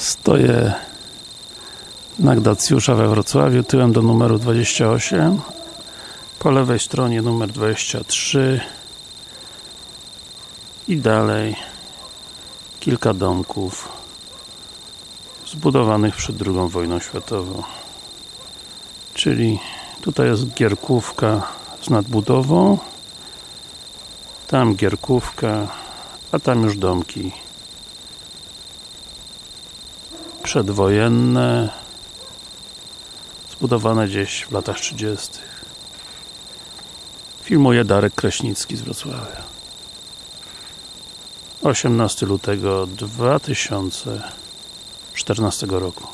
Stoję na Gdacjusza we Wrocławiu, tyłem do numeru 28 po lewej stronie numer 23 i dalej kilka domków zbudowanych przed II wojną światową. Czyli tutaj jest Gierkówka z nadbudową tam Gierkówka a tam już domki przedwojenne zbudowane gdzieś w latach 30 filmuje Darek Kraśnicki z Wrocławia. 18 lutego 2014 roku